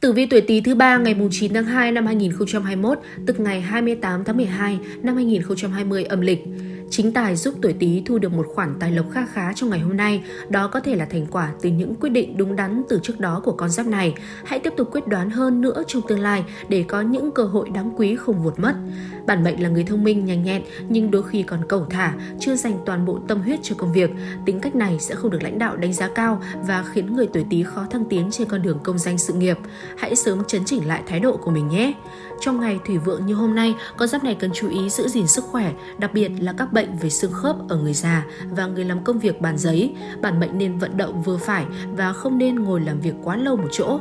Tử vi tuổi Tý thứ ba ngày 9 tháng 2 năm 2021, tức ngày 28 tháng 12 năm 2020 âm lịch. Chính tài giúp tuổi Tý thu được một khoản tài lộc kha khá trong ngày hôm nay, đó có thể là thành quả từ những quyết định đúng đắn từ trước đó của con giáp này. Hãy tiếp tục quyết đoán hơn nữa trong tương lai để có những cơ hội đáng quý không vụt mất. Bản mệnh là người thông minh, nhanh nhẹn nhưng đôi khi còn cẩu thả, chưa dành toàn bộ tâm huyết cho công việc. Tính cách này sẽ không được lãnh đạo đánh giá cao và khiến người tuổi Tý khó thăng tiến trên con đường công danh sự nghiệp. Hãy sớm chấn chỉnh lại thái độ của mình nhé. Trong ngày thủy vượng như hôm nay, con giáp này cần chú ý giữ gìn sức khỏe, đặc biệt là các bệnh về xương khớp ở người già và người làm công việc bàn giấy. Bản mệnh nên vận động vừa phải và không nên ngồi làm việc quá lâu một chỗ.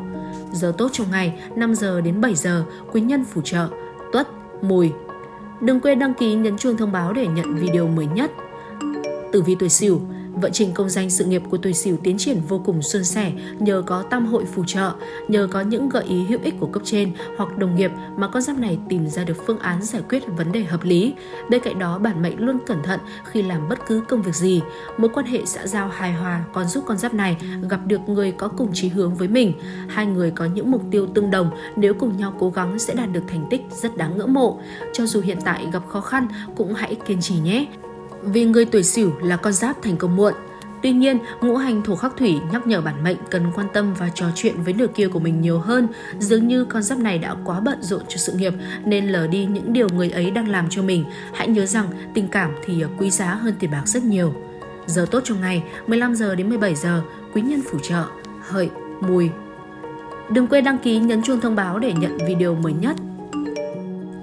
Giờ tốt trong ngày 5 giờ đến 7 giờ, quý nhân phù trợ, tuất, mùi. Đừng quên đăng ký nhấn chuông thông báo để nhận video mới nhất. Tử vi tuổi Sửu Vận trình công danh sự nghiệp của tuổi Sửu tiến triển vô cùng suôn sẻ nhờ có tam hội phù trợ, nhờ có những gợi ý hữu ích của cấp trên hoặc đồng nghiệp mà con giáp này tìm ra được phương án giải quyết vấn đề hợp lý. Bên cạnh đó, bản mệnh luôn cẩn thận khi làm bất cứ công việc gì. Mối quan hệ xã giao hài hòa còn giúp con giáp này gặp được người có cùng chí hướng với mình. Hai người có những mục tiêu tương đồng, nếu cùng nhau cố gắng sẽ đạt được thành tích rất đáng ngưỡng mộ. Cho dù hiện tại gặp khó khăn cũng hãy kiên trì nhé vì người tuổi Sửu là con giáp thành công muộn. Tuy nhiên, ngũ hành thổ khắc thủy nhắc nhở bản mệnh cần quan tâm và trò chuyện với nửa kia của mình nhiều hơn. Dường như con giáp này đã quá bận rộn cho sự nghiệp nên lờ đi những điều người ấy đang làm cho mình. Hãy nhớ rằng tình cảm thì quý giá hơn tiền bạc rất nhiều. Giờ tốt trong ngày 15 giờ đến 17 giờ, quý nhân phù trợ, hợi, mùi. Đừng quên đăng ký nhấn chuông thông báo để nhận video mới nhất.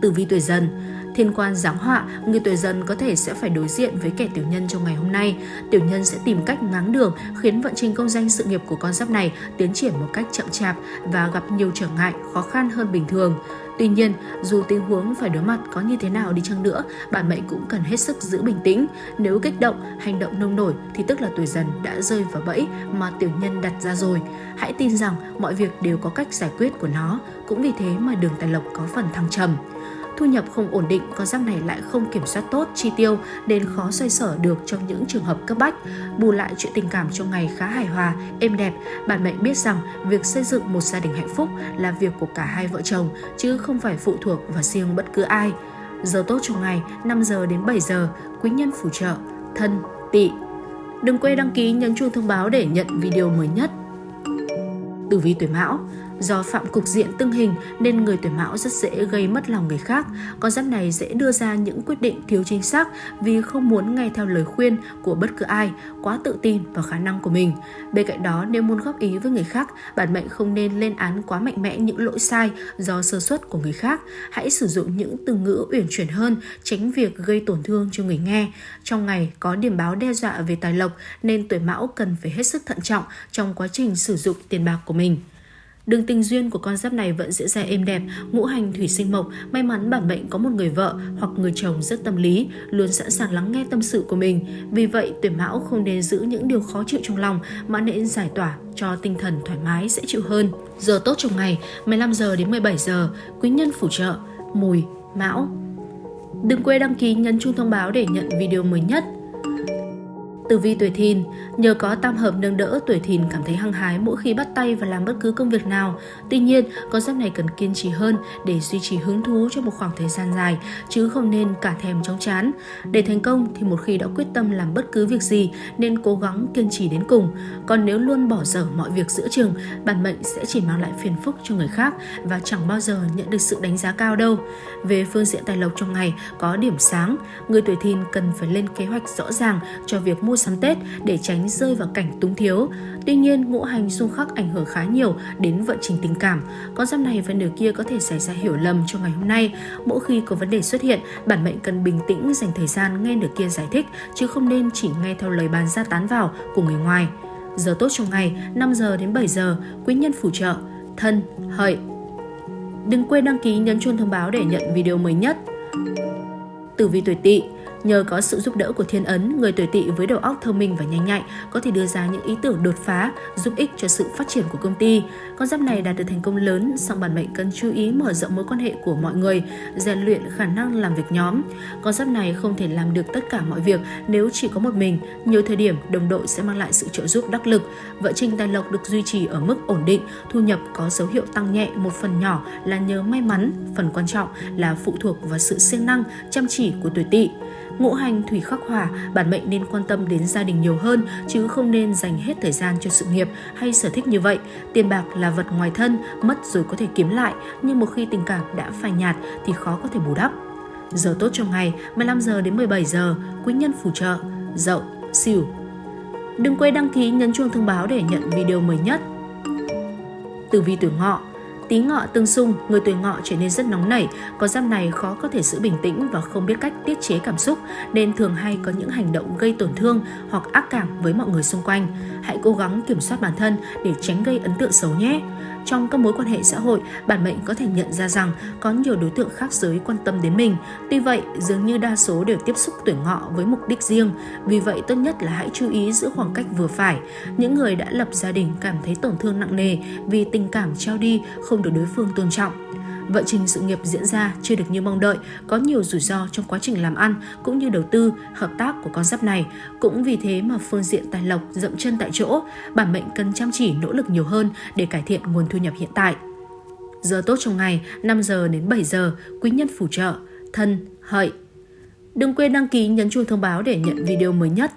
Tử vi tuổi dần Thiên quan giáng họa, người tuổi dần có thể sẽ phải đối diện với kẻ tiểu nhân trong ngày hôm nay. Tiểu nhân sẽ tìm cách ngáng đường, khiến vận trình công danh sự nghiệp của con giáp này tiến triển một cách chậm chạp và gặp nhiều trở ngại, khó khăn hơn bình thường. Tuy nhiên, dù tình huống phải đối mặt có như thế nào đi chăng nữa, bạn mệnh cũng cần hết sức giữ bình tĩnh. Nếu kích động, hành động nông nổi thì tức là tuổi dần đã rơi vào bẫy mà tiểu nhân đặt ra rồi. Hãy tin rằng mọi việc đều có cách giải quyết của nó, cũng vì thế mà đường tài lộc có phần thăng trầm thu nhập không ổn định, con giáp này lại không kiểm soát tốt chi tiêu nên khó xoay sở được trong những trường hợp cấp bách. Bù lại chuyện tình cảm trong ngày khá hài hòa, êm đẹp, Bạn mệnh biết rằng việc xây dựng một gia đình hạnh phúc là việc của cả hai vợ chồng chứ không phải phụ thuộc vào riêng bất cứ ai. Giờ tốt trong ngày 5 giờ đến 7 giờ, quý nhân phù trợ, thân, tỵ. Đừng quên đăng ký nhấn chuông thông báo để nhận video mới nhất. Tử vi tuổi Mão Do phạm cục diện tương hình nên người tuổi mão rất dễ gây mất lòng người khác. Con giáp này dễ đưa ra những quyết định thiếu chính xác vì không muốn nghe theo lời khuyên của bất cứ ai, quá tự tin vào khả năng của mình. Bên cạnh đó, nếu muốn góp ý với người khác, bản mệnh không nên lên án quá mạnh mẽ những lỗi sai do sơ suất của người khác. Hãy sử dụng những từ ngữ uyển chuyển hơn, tránh việc gây tổn thương cho người nghe. Trong ngày có điểm báo đe dọa về tài lộc nên tuổi mão cần phải hết sức thận trọng trong quá trình sử dụng tiền bạc của mình. Đường tình duyên của con giáp này vẫn diễn ra êm đẹp, ngũ hành thủy sinh mộc, may mắn bản mệnh có một người vợ hoặc người chồng rất tâm lý, luôn sẵn sàng lắng nghe tâm sự của mình. Vì vậy, tuổi mão không nên giữ những điều khó chịu trong lòng mà nên giải tỏa cho tinh thần thoải mái sẽ chịu hơn. Giờ tốt trong ngày 15 giờ đến 17 giờ, quý nhân phù trợ, mùi, mão. Đừng quên đăng ký nhấn chuông thông báo để nhận video mới nhất. Tử vi tuổi thìn, nhờ có tam hợp nâng đỡ, tuổi thìn cảm thấy hăng hái mỗi khi bắt tay và làm bất cứ công việc nào. Tuy nhiên, con giáp này cần kiên trì hơn để duy trì hứng thú trong một khoảng thời gian dài, chứ không nên cả thèm chóng chán. Để thành công thì một khi đã quyết tâm làm bất cứ việc gì nên cố gắng kiên trì đến cùng. Còn nếu luôn bỏ dở mọi việc giữa chừng, bản mệnh sẽ chỉ mang lại phiền phức cho người khác và chẳng bao giờ nhận được sự đánh giá cao đâu. Về phương diện tài lộc trong ngày có điểm sáng, người tuổi thìn cần phải lên kế hoạch rõ ràng cho việc mua mua sắm Tết để tránh rơi vào cảnh túng thiếu. Tuy nhiên, ngũ hành xung khắc ảnh hưởng khá nhiều đến vận trình tình cảm. Con giáp này và nửa kia có thể xảy ra hiểu lầm trong ngày hôm nay. Mỗi khi có vấn đề xuất hiện, bản mệnh cần bình tĩnh dành thời gian nghe nửa kia giải thích, chứ không nên chỉ nghe theo lời bàn ra tán vào của người ngoài. Giờ tốt trong ngày 5 giờ đến 7 giờ, quý nhân phù trợ, thân, hợi. Đừng quên đăng ký nhấn chuông thông báo để nhận video mới nhất. Tử vi tuổi tỵ Nhờ có sự giúp đỡ của thiên ấn, người tuổi tỵ với đầu óc thông minh và nhanh nhạy có thể đưa ra những ý tưởng đột phá, giúp ích cho sự phát triển của công ty. Con giáp này đạt được thành công lớn, song bản mệnh cần chú ý mở rộng mối quan hệ của mọi người, rèn luyện khả năng làm việc nhóm. Con giáp này không thể làm được tất cả mọi việc nếu chỉ có một mình. Nhiều thời điểm, đồng đội sẽ mang lại sự trợ giúp đắc lực. Vợ trình tài lộc được duy trì ở mức ổn định, thu nhập có dấu hiệu tăng nhẹ một phần nhỏ là nhờ may mắn, phần quan trọng là phụ thuộc vào sự siêng năng, chăm chỉ của tuổi tỵ. Ngũ hành thủy khắc hỏa, bản mệnh nên quan tâm đến gia đình nhiều hơn chứ không nên dành hết thời gian cho sự nghiệp hay sở thích như vậy. Tiền bạc là vật ngoài thân, mất rồi có thể kiếm lại, nhưng một khi tình cảm đã phai nhạt thì khó có thể bù đắp. Giờ tốt trong ngày 15 giờ đến 17 giờ, quý nhân phù trợ, dậu, xỉu. Đừng quên đăng ký nhấn chuông thông báo để nhận video mới nhất. Tử vi tuổi ngọ Tí ngọ tương xung, người tuổi ngọ trở nên rất nóng nảy, có giáp này khó có thể giữ bình tĩnh và không biết cách tiết chế cảm xúc, nên thường hay có những hành động gây tổn thương hoặc ác cảm với mọi người xung quanh. Hãy cố gắng kiểm soát bản thân để tránh gây ấn tượng xấu nhé. Trong các mối quan hệ xã hội, bản mệnh có thể nhận ra rằng có nhiều đối tượng khác giới quan tâm đến mình. Tuy vậy, dường như đa số đều tiếp xúc tuổi ngọ với mục đích riêng. Vì vậy, tốt nhất là hãy chú ý giữ khoảng cách vừa phải. Những người đã lập gia đình cảm thấy tổn thương nặng nề vì tình cảm trao đi không được đối phương tôn trọng vận trình sự nghiệp diễn ra chưa được như mong đợi, có nhiều rủi ro trong quá trình làm ăn cũng như đầu tư, hợp tác của con giáp này. Cũng vì thế mà phương diện tài lộc dậm chân tại chỗ, bản mệnh cần chăm chỉ nỗ lực nhiều hơn để cải thiện nguồn thu nhập hiện tại. Giờ tốt trong ngày 5 giờ đến 7 giờ, quý nhân phù trợ, thân, hợi. Đừng quên đăng ký nhấn chuông thông báo để nhận video mới nhất.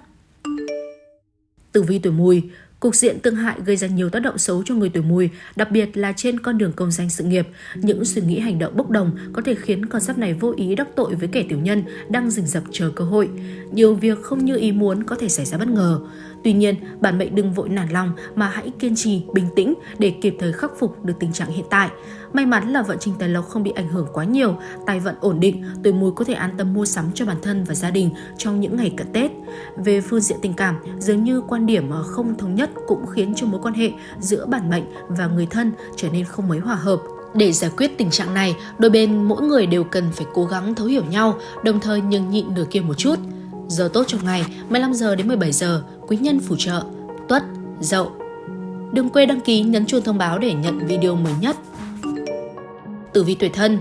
Tử vi tuổi mùi, Cục diện tương hại gây ra nhiều tác động xấu cho người tuổi mùi, đặc biệt là trên con đường công danh sự nghiệp. Những suy nghĩ hành động bốc đồng có thể khiến con giáp này vô ý đắc tội với kẻ tiểu nhân đang rình rập chờ cơ hội. Nhiều việc không như ý muốn có thể xảy ra bất ngờ. Tuy nhiên, bản mệnh đừng vội nản lòng mà hãy kiên trì, bình tĩnh để kịp thời khắc phục được tình trạng hiện tại. May mắn là vận trình tài lộc không bị ảnh hưởng quá nhiều, tài vận ổn định, tuổi mùi có thể an tâm mua sắm cho bản thân và gia đình trong những ngày cận Tết. Về phương diện tình cảm, dường như quan điểm ờ, không thống nhất cũng khiến cho mối quan hệ giữa bản mệnh và người thân trở nên không mấy hòa hợp. Để giải quyết tình trạng này, đôi bên mỗi người đều cần phải cố gắng thấu hiểu nhau, đồng thời nhường nhịn nửa kia một chút. Giờ tốt trong ngày 15 giờ đến 17 giờ, quý nhân phù trợ, tuất, dậu. Đừng quên đăng ký nhấn chuông thông báo để nhận video mới nhất. Tử vi tuổi thân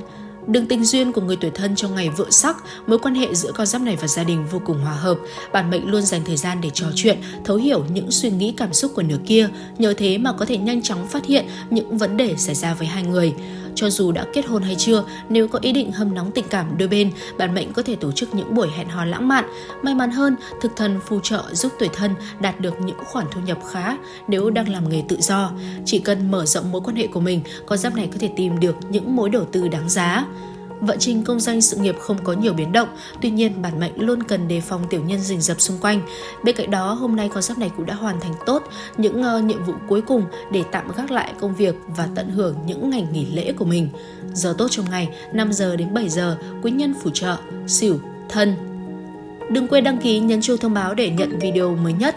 Đường tình duyên của người tuổi thân trong ngày vợ sắc, mối quan hệ giữa con giáp này và gia đình vô cùng hòa hợp. Bản mệnh luôn dành thời gian để trò chuyện, thấu hiểu những suy nghĩ cảm xúc của nửa kia, nhờ thế mà có thể nhanh chóng phát hiện những vấn đề xảy ra với hai người. Cho dù đã kết hôn hay chưa, nếu có ý định hâm nóng tình cảm đôi bên, bạn mệnh có thể tổ chức những buổi hẹn hò lãng mạn. May mắn hơn, thực thần phù trợ giúp tuổi thân đạt được những khoản thu nhập khá nếu đang làm nghề tự do. Chỉ cần mở rộng mối quan hệ của mình, con giáp này có thể tìm được những mối đầu tư đáng giá. Vận trình công danh sự nghiệp không có nhiều biến động, tuy nhiên bản mệnh luôn cần đề phòng tiểu nhân rình rập xung quanh. Bên cạnh đó, hôm nay con giáp này cũng đã hoàn thành tốt những uh, nhiệm vụ cuối cùng để tạm gác lại công việc và tận hưởng những ngày nghỉ lễ của mình. Giờ tốt trong ngày 5 giờ đến 7 giờ, quý nhân phù trợ, xỉu, thân. Đừng quên đăng ký nhấn chuông thông báo để nhận video mới nhất.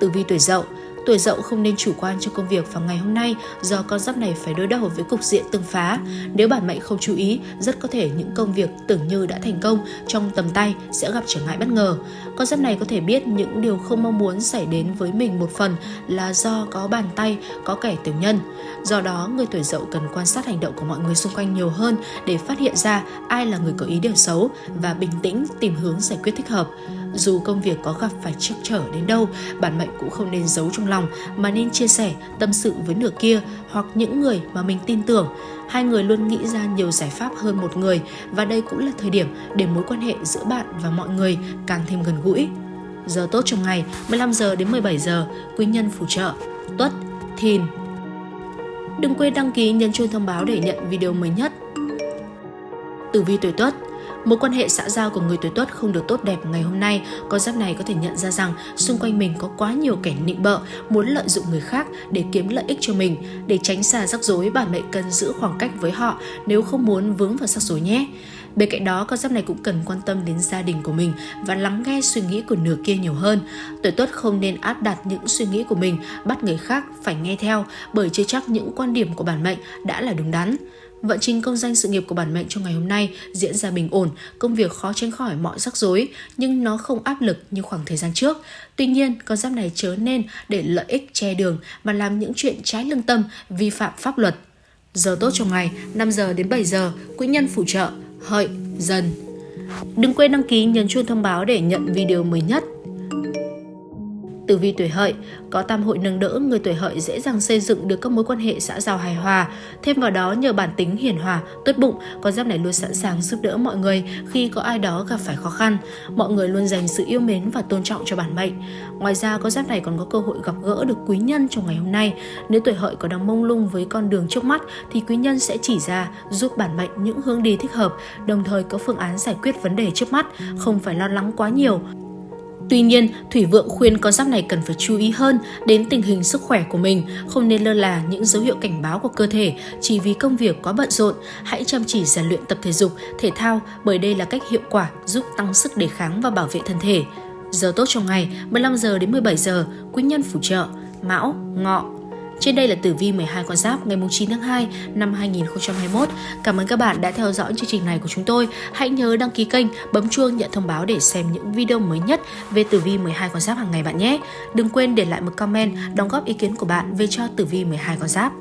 Tử vi tuổi dậu Tuổi dậu không nên chủ quan cho công việc vào ngày hôm nay do con giáp này phải đối đầu với cục diện tương phá. Nếu bản mệnh không chú ý, rất có thể những công việc tưởng như đã thành công trong tầm tay sẽ gặp trở ngại bất ngờ. Con giáp này có thể biết những điều không mong muốn xảy đến với mình một phần là do có bàn tay, có kẻ tiểu nhân. Do đó, người tuổi dậu cần quan sát hành động của mọi người xung quanh nhiều hơn để phát hiện ra ai là người có ý điều xấu và bình tĩnh tìm hướng giải quyết thích hợp. Dù công việc có gặp phải trắc trở đến đâu, bản mệnh cũng không nên giấu trong lòng mà nên chia sẻ, tâm sự với nửa kia hoặc những người mà mình tin tưởng. Hai người luôn nghĩ ra nhiều giải pháp hơn một người và đây cũng là thời điểm để mối quan hệ giữa bạn và mọi người càng thêm gần gũi. Giờ tốt trong ngày 15 giờ đến 17 giờ, quý nhân phù trợ, tuất, thìn. Đừng quên đăng ký nhấn chuông thông báo để nhận video mới nhất. Tử vi tuổi tuất Mối quan hệ xã giao của người tuổi tuất không được tốt đẹp ngày hôm nay, con giáp này có thể nhận ra rằng xung quanh mình có quá nhiều kẻ nịnh bợ, muốn lợi dụng người khác để kiếm lợi ích cho mình. Để tránh xa rắc rối, bản mệnh cần giữ khoảng cách với họ nếu không muốn vướng vào rắc rối nhé. Bên cạnh đó, con giáp này cũng cần quan tâm đến gia đình của mình và lắng nghe suy nghĩ của nửa kia nhiều hơn. Tuổi tuất không nên áp đặt những suy nghĩ của mình, bắt người khác phải nghe theo bởi chưa chắc những quan điểm của bản mệnh đã là đúng đắn. Vận trình công danh sự nghiệp của bản mệnh trong ngày hôm nay diễn ra bình ổn, công việc khó tránh khỏi mọi rắc rối, nhưng nó không áp lực như khoảng thời gian trước. Tuy nhiên, con giáp này chớ nên để lợi ích che đường mà làm những chuyện trái lương tâm, vi phạm pháp luật. Giờ tốt trong ngày 5 giờ đến 7 giờ, quỹ nhân phù trợ, hợi, dần. Đừng quên đăng ký nhấn chuông thông báo để nhận video mới nhất. Tử vi tuổi hợi, có tam hội nâng đỡ, người tuổi hợi dễ dàng xây dựng được các mối quan hệ xã giao hài hòa. Thêm vào đó nhờ bản tính hiền hòa, tốt bụng, con giáp này luôn sẵn sàng giúp đỡ mọi người khi có ai đó gặp phải khó khăn. Mọi người luôn dành sự yêu mến và tôn trọng cho bản mệnh. Ngoài ra, con giáp này còn có cơ hội gặp gỡ được quý nhân trong ngày hôm nay. Nếu tuổi hợi có đang mông lung với con đường trước mắt thì quý nhân sẽ chỉ ra giúp bản mệnh những hướng đi thích hợp, đồng thời có phương án giải quyết vấn đề trước mắt, không phải lo lắng quá nhiều Tuy nhiên, Thủy Vượng khuyên con giáp này cần phải chú ý hơn đến tình hình sức khỏe của mình, không nên lơ là những dấu hiệu cảnh báo của cơ thể chỉ vì công việc quá bận rộn. Hãy chăm chỉ rèn luyện tập thể dục, thể thao bởi đây là cách hiệu quả giúp tăng sức đề kháng và bảo vệ thân thể. Giờ tốt trong ngày 15 giờ đến 17 giờ, quý nhân phù trợ, Mão, Ngọ, trên đây là tử vi 12 con giáp ngày 9 tháng 2 năm 2021. Cảm ơn các bạn đã theo dõi chương trình này của chúng tôi. Hãy nhớ đăng ký kênh, bấm chuông nhận thông báo để xem những video mới nhất về tử vi 12 con giáp hàng ngày bạn nhé. Đừng quên để lại một comment đóng góp ý kiến của bạn về cho tử vi 12 con giáp.